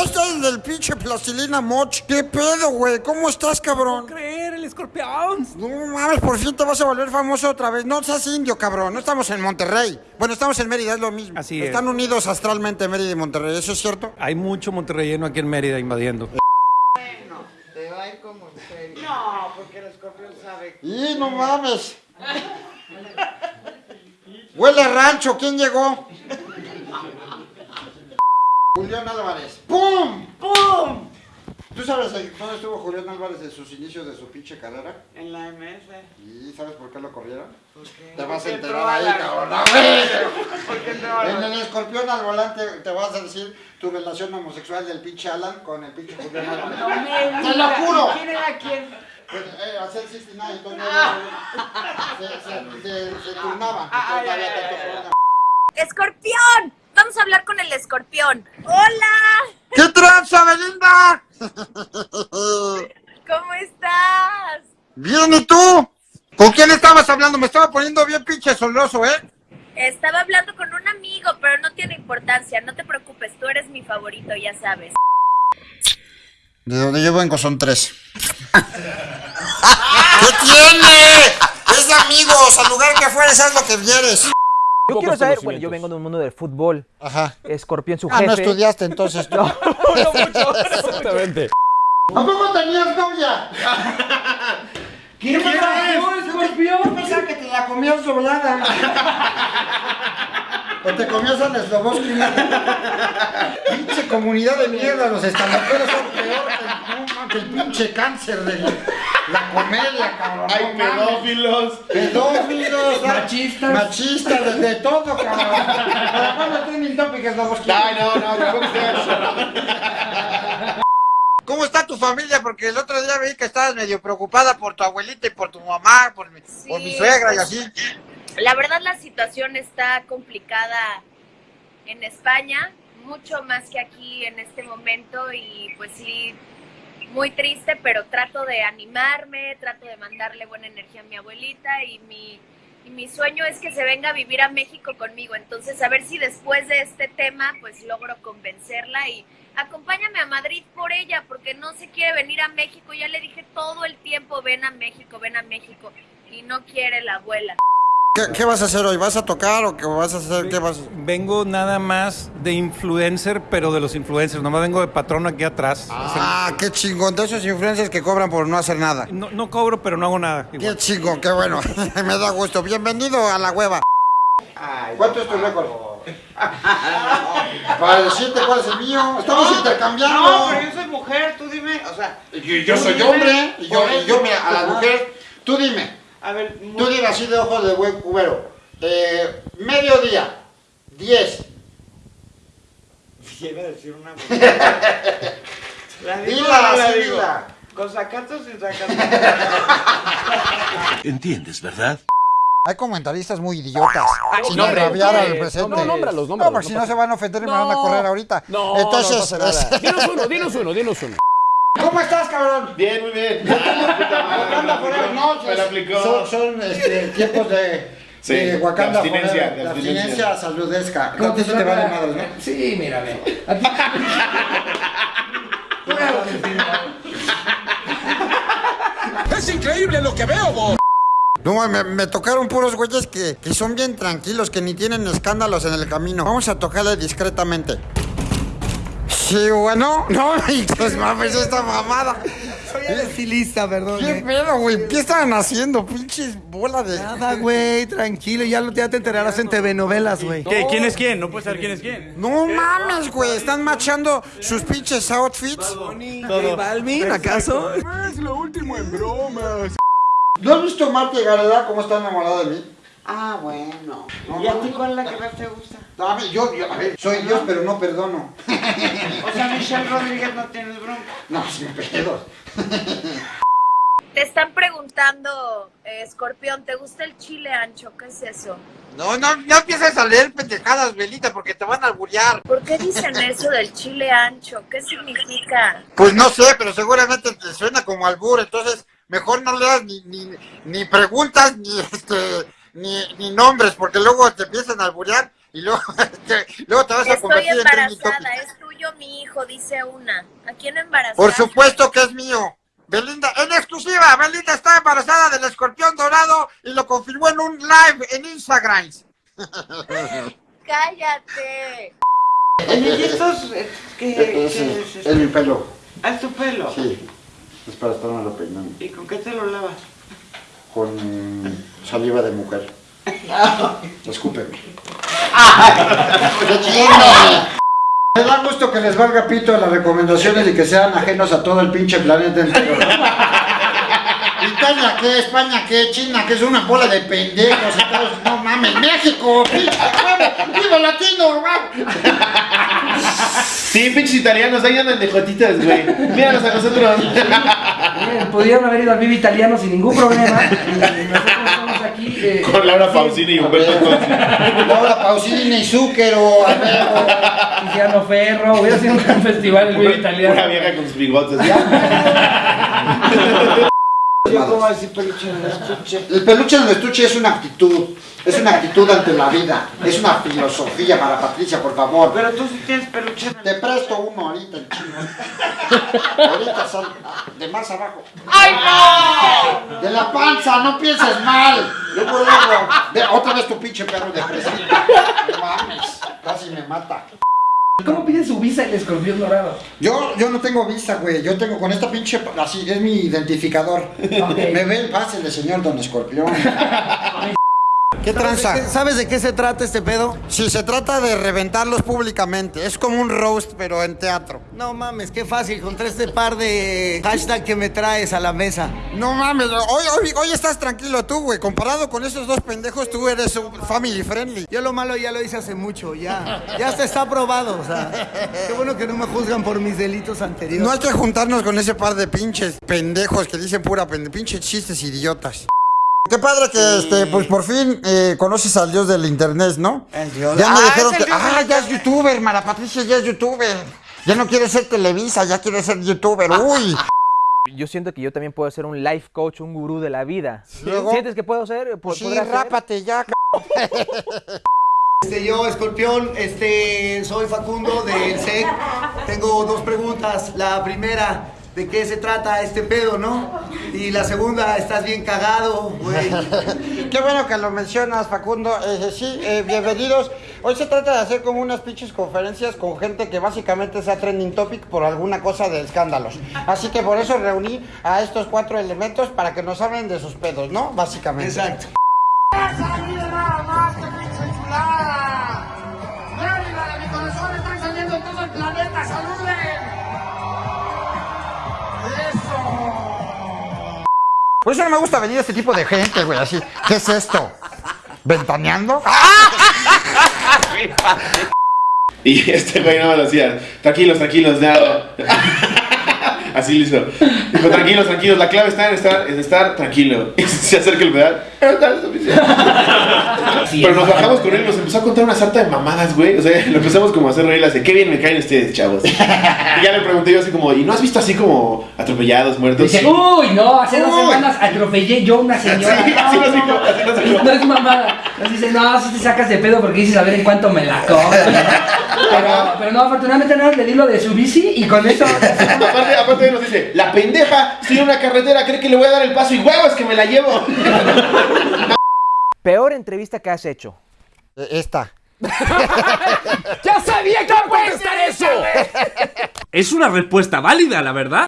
ya está el del pinche plastilina moch. ¿Qué pedo, güey? ¿Cómo estás, cabrón? creer, el escorpión. No mames, por fin te vas a volver famoso otra vez. No seas indio, cabrón. No estamos en Monterrey. Bueno, estamos en Mérida, es lo mismo. Así es. Están unidos astralmente Mérida y Monterrey, ¿eso es cierto? Hay mucho monterrelleno aquí en Mérida invadiendo. Te va a ir como en serio. No, porque el escorpión sabe. Y no mames. Huele a rancho, ¿quién llegó? Julián Álvarez. ¡Pum! ¡Pum! ¿Tú sabes eh, dónde estuvo Julián Álvarez en sus inicios de su pinche carrera? En la MS. ¿Y sabes por qué lo corrieron? ¿Por qué? Te vas a enterar ahí, la- cabrón. Entró a la- En el escorpión al volante te vas a decir tu relación homosexual del pinche Alan con el pinche Julián Álvarez. No me ¡Te lo juro! ¿Quién era quién? Pues, eh, hacer 69, entonces Ah. se, se, se, se turnaban. Ah, problema. ¡Escorpión! Vamos a hablar con el escorpión. ¡Hola! ¿Qué tranza, Belinda? ¿Cómo estás? Bien, ¿y tú? ¿Con quién estabas hablando? Me estaba poniendo bien pinche soloso, ¿eh? Estaba hablando con un amigo, pero no tiene importancia. No te preocupes, tú eres mi favorito, ya sabes. De donde yo vengo son tres. ¿Qué tiene? Es de amigos, al lugar que fueres, haz lo que vieres. Yo quiero saber, bueno, yo vengo de un mundo del fútbol. Ajá. Escorpión, su Ah, jefe. no estudiaste entonces tú. Exactamente. ¿A poco tenías novia? ¿Qué pasó, escorpión? Yo pensaba que te la comías doblada. O te comías al Sloboski. Pinche comunidad de mierda, los estandaperos son peor que, no, el pinche cáncer de la comedia, cabrón. Hay no pedófilos. Pedófilos, Machistas. machistas, de, de todo, cabrón. ¿Para cuándo trending topic Sloboski? Ay, no, no, tampoco. ¿Cómo está tu familia? Porque el otro día vi que estabas medio preocupada por tu abuelita y por tu mamá, por mi, por mi suegra y pues, así. La verdad la situación está complicada en España, mucho más que aquí en este momento y pues sí, muy triste, pero trato de animarme, trato de mandarle buena energía a mi abuelita y mi, y mi sueño es que se venga a vivir a México conmigo. Entonces, a ver si después de este tema pues logro convencerla y acompáñame a Madrid por ella, porque no se quiere venir a México. Ya le dije todo el tiempo, ven a México, ven a México y no quiere la abuela. ¿Qué, qué vas a hacer hoy? ¿Vas a tocar o qué vas a hacer? ¿Qué vas a... Vengo nada más de influencer, pero de los influencers. Nomás vengo de patrón aquí atrás. Ah, qué chingón. De esos influencers que cobran por no hacer nada. No, no cobro, pero no hago nada. Qué chingón, qué bueno. Me da gusto. Bienvenido a la hueva. ¿Cuánto es tu récord? Para decirte cuál es el mío. Estamos intercambiando. No, pero yo soy mujer, tú dime. O sea, Yo, yo tú soy dime. hombre. Y yo, mira, a las Ajá. mujeres. Tú dime. A ver, Tú dime así de ojos de buen cubero. Eh, mediodía. 10. Iba a decir una ¿La digo Dila, no la sí, digo? dila. ¿Con sacato sin sacato? ¿Entiendes, verdad? Hay comentaristas muy idiotas. sin nombre, agraviar al nombres, presente. no, nómbralos, No, porque no si no se van a ofender y me van a correr ahorita. No, Entonces, no pasa nada. Dinos uno, dinos uno, dinos uno. ¿Cómo estás, cabrón? Bien, muy bien. Wakanda Forever, no, Me aplicó. son, son este, tiempos de, Sí, de Wakanda de abstinencia, Forever, de de abstinencia. saludesca. No, eso te vale madre, ¿no? Sí, mírame. Es increíble lo que veo, vos. No, me, me tocaron puros güeyes que, que son bien tranquilos, que ni tienen escándalos en el camino. Vamos a tocarle discretamente. Sí, bueno, no, y pues mames esta mamada. Soy el estilista, perdón. ¿Qué eh. pedo, güey? ¿Qué estaban haciendo? Pinches bola de. Nada, güey, tranquilo, ya, lo- ya te enterarás en TV novelas, güey. ¿Qué? ¿Quién es quién? No puedes saber quién es quién. No mames, güey. Están machando sus pinches outfits. J Balvin, ¿acaso? ¿No has visto Marta y Gareda cómo está enamorada de mí? Ah, bueno. ¿Y a ti cuál es la que más te gusta? A ver, yo, yo, a ver, soy Dios, pero no perdono. O sea, Michelle Rodríguez no tienes bronca. No, sin pedos. Te están preguntando, eh, Escorpión, ¿te gusta el chile ancho? ¿Qué es eso? No, no, no empieces a leer pendejadas, Belita, porque te van a alburear. ¿Por qué dicen eso del chile ancho? ¿Qué significa? Pues no sé, pero seguramente te suena como albur, entonces mejor no leas ni, ni, ni preguntas ni este ni, ni nombres, porque luego te empiezan a alburear Y luego, te, luego te vas a Estoy convertir en embarazada, es tuyo mi hijo, dice una. ¿A quién embarazada? Por supuesto que es mío. Belinda, en exclusiva, Belinda está embarazada del escorpión dorado y lo confirmó en un live en Instagram. Cállate. ¿y estos eh, qué, qué es mi pelo. Ah, es tu pelo. Sí. Es para estarme peinando. ¿Y con qué te lo lavas? Con saliva de mujer. Escúpeme. Me da gusto que les valga pito las recomendaciones y que sean ajenos a todo el pinche planeta entero. Italia, ¿qué? España, ¿qué? China, que es una bola de pendejos. Estados- No mames, México, pinche viva latino, huevo. Sí, pinches italianos, ahí andan de jotitas, güey. Míranos a nosotros. Bien, pudieron haber ido al Vive Italiano sin ningún problema. Y nosotros estamos aquí. eh, Con Laura Pausini y Humberto Conci. Laura Pausini, Zúquero, Alberto. Tiziano Ferro. Hubiera sido un gran festival el Vive Una Italiano. vieja con sus bigotes. Yo como decir peluche en el estuche. El peluche en el estuche es una actitud, es una actitud ante la vida, es una filosofía para Patricia, por favor. Pero tú sí tienes peluche el Te presto uno ahorita, el chino. Ahorita sal, de más abajo. ¡Ay, no! De la panza, no pienses mal. Luego, luego. Ve, otra vez tu pinche perro de presión. No mames, casi me mata. ¿Cómo pide su visa el escorpión dorado? Yo, yo no tengo visa, güey. Yo tengo con esta pinche. Así, es mi identificador. Me ven, pásele, señor Don Escorpión. ¿Qué tranza? ¿Sabes de qué se trata este pedo? Si se trata de reventarlos públicamente, es como un roast, pero en teatro. No mames, qué fácil contra este par de hashtag que me traes a la mesa. No mames, hoy, hoy, hoy estás tranquilo tú, güey. Comparado con esos dos pendejos, tú eres un family friendly. Yo lo malo ya lo hice hace mucho, ya. Ya hasta está probado, o sea. Qué bueno que no me juzgan por mis delitos anteriores. No hay que juntarnos con ese par de pinches pendejos que dicen pura pende, pinches chistes idiotas. Qué padre que, este, pues por fin eh, conoces al dios del internet, ¿no? El dios- Ya me Ah, dijeron el que, ah, ya es youtuber, Mara Patricia ya es youtuber. Ya no quiere ser Televisa, ya quiere ser youtuber. Uy. Yo siento que yo también puedo ser un life coach, un gurú de la vida. Luego- ¿Sientes que puedo ser? ¿Po- Sí, rápate ya, c- Este, yo, Escorpión, este, soy Facundo del SEC. Tengo dos preguntas. La primera, ¿de qué se trata este pedo, no? Y la segunda, ¿estás bien cagado, güey? Qué bueno que lo mencionas, Facundo. Eh, sí, eh, bienvenidos. Hoy se trata de hacer como unas pinches conferencias con gente que básicamente sea trending topic por alguna cosa de escándalos. Así que por eso reuní a estos cuatro elementos para que nos hablen de sus pedos, ¿no? Básicamente. Exacto. Por eso no me gusta venir a este tipo de gente, güey, así. ¿Qué es esto? ¿Ventaneando? Y este güey no me lo hacía. Tranquilos, tranquilos, ya. Así lo hizo. Dijo, tranquilos, tranquilos, la clave está en estar, en estar tranquilo. Y se acerca el pedal. Pero nos bajamos con él y nos empezó a contar una sarta de mamadas, güey. O sea, lo empezamos como a hacer reír, así, qué bien me caen ustedes, chavos. Y ya le pregunté yo así como, ¿y no has visto así como atropellados, muertos? Dice, uy, no, hace dos semanas atropellé yo a una señora. Sí, así no, nos dijo, no, así nos dijo. no es mamada. Nos dice, no, si te sacas de pedo porque dices a ver en cuánto me la cobran. Pero, pero no, afortunadamente nada, le di lo de su bici y con eso. aparte, aparte nos dice, la pendeja, estoy en una carretera, cree que le voy a dar el paso y huevos que me la llevo. Peor entrevista que has hecho. Eh, Esta. ¡Ya sabía que puede estar eso! Es una respuesta válida, la verdad.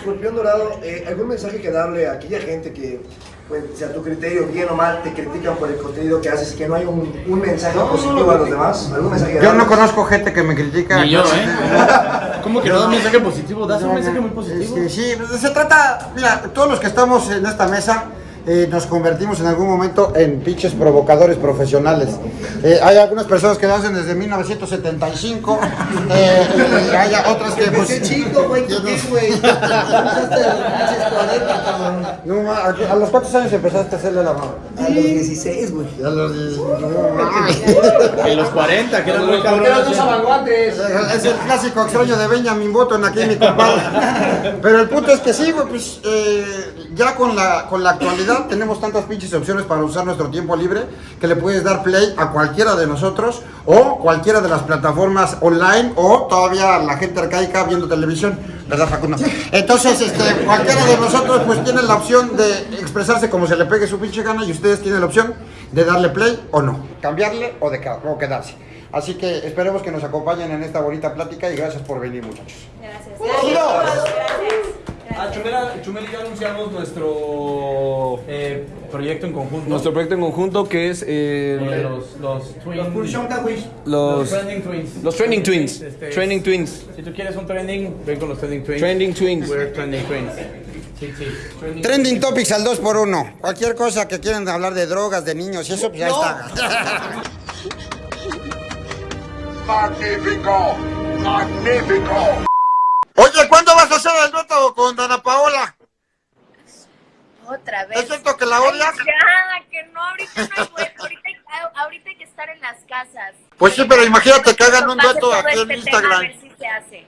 Escorpión Dorado, eh, ¿algún mensaje que darle a aquella gente que, pues, sea tu criterio, bien o mal, te critican por el contenido que haces y que no hay un, un mensaje positivo a los demás? ¿Algún mensaje Yo no conozco gente que me critica. ¿eh? ¿Cómo que no da un mensaje positivo? Das un mensaje muy Este, sí, se trata, mira, todos los que estamos en esta mesa eh, nos convertimos en algún momento en pinches provocadores profesionales. Eh, hay algunas personas que lo hacen desde 1975, eh, y hay otras que pues... Qué chico, güey, ¿tú qué, güey? Empezaste a los pinches 40, cabrón. No, ¿a a los cuántos años empezaste a hacerle la mano? A los 16, güey. A los 10, no, mames. En los 40, que eran muy cabrones. dos avanguantes. Es el clásico extraño de Benjamin Button aquí mi compadre. Pero el punto es que sí, güey, pues eh, ya con la, con la actualidad tenemos tantas pinches opciones para usar nuestro tiempo libre que le puedes dar play a cualquiera de nosotros o cualquiera de las plataformas online o todavía la gente arcaica viendo televisión, ¿verdad Facundo? Entonces, este, cualquiera de nosotros pues tiene la opción de expresarse como se le pegue su pinche gana y ustedes tienen la opción de darle play o no, cambiarle o, de, o quedarse. Así que esperemos que nos acompañen en esta bonita plática y gracias por venir muchachos. Ah, Chumela, Chumela, ya anunciamos nuestro eh, proyecto en conjunto. Nuestro proyecto en conjunto que es eh, Eh, los, los, twin- los, trending twins. los trending twins. Este, Trending twins. Si tú quieres un trending, ven con los trending twins. Trending twins. We're trending twins. Sí, sí. Trending Trending Topics al 2x1. Cualquier cosa que quieran hablar de drogas, de niños y eso, pues ya está. Magnífico, magnífico. Oye, ¿cuándo vas a hacer el dueto con Dana Paola? Otra vez. ¿Es cierto que la odias? Ay, ya, que no, ahorita no hay. Ahorita, hay- ahorita hay que estar en las casas. Pues sí, pero imagínate que hagan un dueto aquí en este Instagram. a ver si se hace.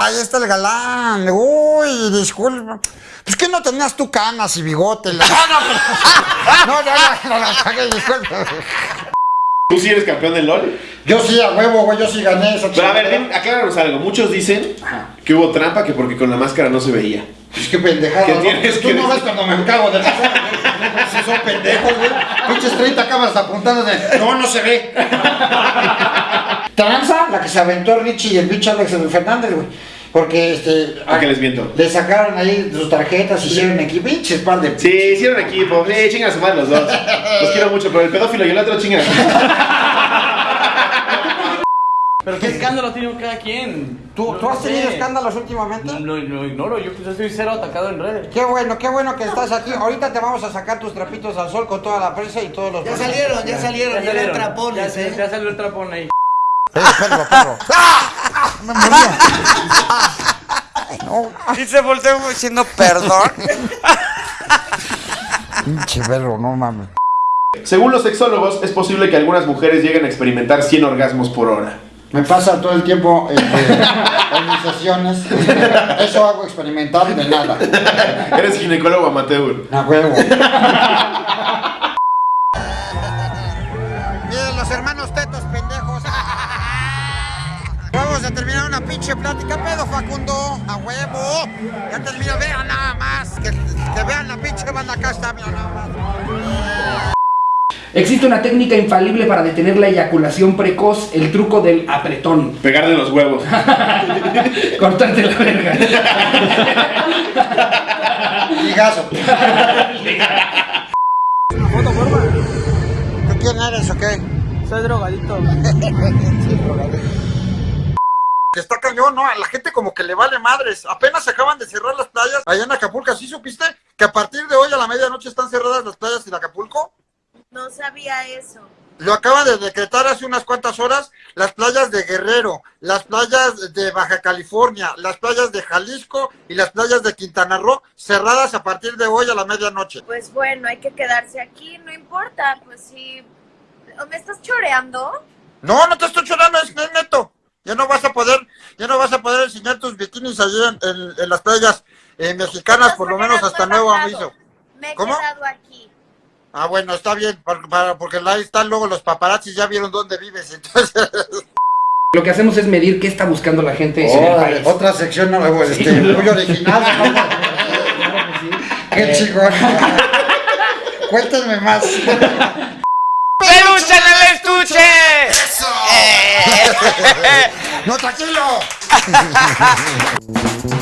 Ahí está el galán. Uy, disculpa. Pues que no tenías tú canas y bigote. La... No, no, no, no, no, no, disculpa. ¿Tú sí eres campeón del LOL? Yo sí, a huevo, güey, yo sí gané esa Pero a ver, dim- acláranos algo. Muchos dicen que hubo trampa que porque con la máscara no se veía. Pues qué pendejada. ¿Qué ¿no? tienes Tú que no ves cuando me cago de pasar. Si son pendejos, güey. Pinches 30 cámaras apuntando de. No, no se ve. Tranza, la que se aventó Richie y el bicho Alex Fernández, güey. Porque este. ¿A qué les miento? Le sacaron ahí sus tarjetas, hicieron equipo, pinches par de. Sí, hicieron equipo. Sí, chingan a su madre los dos. Los quiero mucho, pero el pedófilo y el otro chingan. Pero qué escándalo tiene cada quien. ¿Tú, No ¿tú has sé. tenido escándalos últimamente? No, no, no ignoro, yo pues, estoy cero atacado en redes. Qué bueno, qué bueno que estás aquí. Ahorita te vamos a sacar tus trapitos al sol con toda la prensa y todos los. Ya salieron, ya salieron, ya eran trapones, ya, ¿eh? ya salió el trapón ahí. Eh, perro, perro. Me moría. No. Y se volteó diciendo perdón. Pinche perro, no mames. Según los sexólogos, es posible que algunas mujeres lleguen a experimentar 100 orgasmos por hora. Me pasa todo el tiempo este, en mis sesiones. Eso hago experimental de nada. Eres ginecólogo amateur. A huevo. Pinche plática, pedo Facundo. A huevo. Ya termino, vean nada más. Que, que vean la pinche banda acá está, mira nada más. Existe una técnica infalible para detener la eyaculación precoz, el truco del apretón. Pegarle los huevos. Cortarte la verga. Ligazo. ¿Tú quién eres o qué? Soy drogadito. Que está cañón, ¿no? A la gente como que le vale madres. Apenas se acaban de cerrar las playas allá en Acapulco. ¿Sí supiste que a partir de hoy a la medianoche están cerradas las playas en Acapulco? No sabía eso. Lo acaban de decretar hace unas cuantas horas las playas de Guerrero, las playas de Baja California, las playas de Jalisco y las playas de Quintana Roo cerradas a partir de hoy a la medianoche. Pues bueno, hay que quedarse aquí, no importa, pues sí. ¿O ¿Me estás choreando? No, no te estoy chorando, es es neto. Ya no vas a poder, ya no vas a poder enseñar tus bikinis allí en, en- en las playas eh, mexicanas, por lo menos hasta nuevo aviso. Me he ¿Cómo? quedado aquí. Ah, bueno, está bien, por- para- porque ahí están luego los paparazzis, ya vieron dónde vives, entonces... Lo que hacemos es medir qué está buscando la gente en el Órale, país. otra sección no, este, Sí. muy original. ¿no? Qué chingón. Cuéntenme más. ¡No, tranquilo!